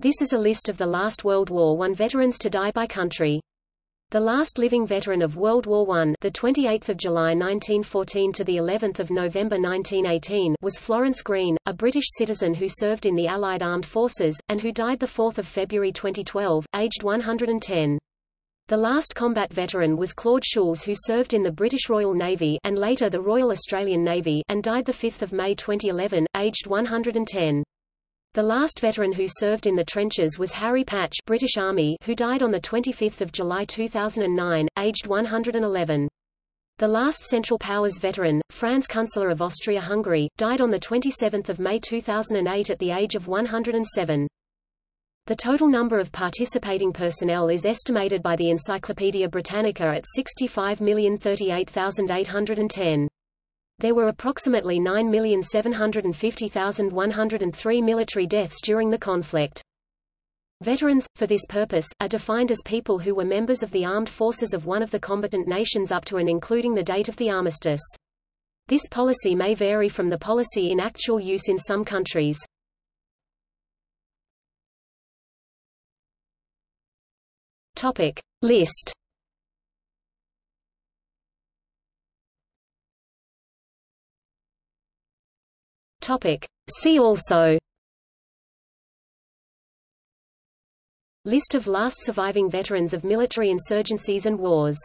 This is a list of the last World War I veterans to die by country. The last living veteran of World War I, the 28th of July 1914 to the 11th of November 1918, was Florence Green, a British citizen who served in the Allied Armed Forces and who died the 4th of February 2012, aged 110. The last combat veteran was Claude Choules who served in the British Royal Navy and later the Royal Australian Navy and died the 5th of May 2011, aged 110. The last veteran who served in the trenches was Harry Patch British Army who died on 25 July 2009, aged 111. The last Central Powers veteran, Franz Künstler of Austria-Hungary, died on 27 May 2008 at the age of 107. The total number of participating personnel is estimated by the Encyclopaedia Britannica at 65,038,810. There were approximately 9,750,103 military deaths during the conflict. Veterans, for this purpose, are defined as people who were members of the armed forces of one of the combatant nations up to and including the date of the armistice. This policy may vary from the policy in actual use in some countries. Topic. List Topic. See also List of last surviving veterans of military insurgencies and wars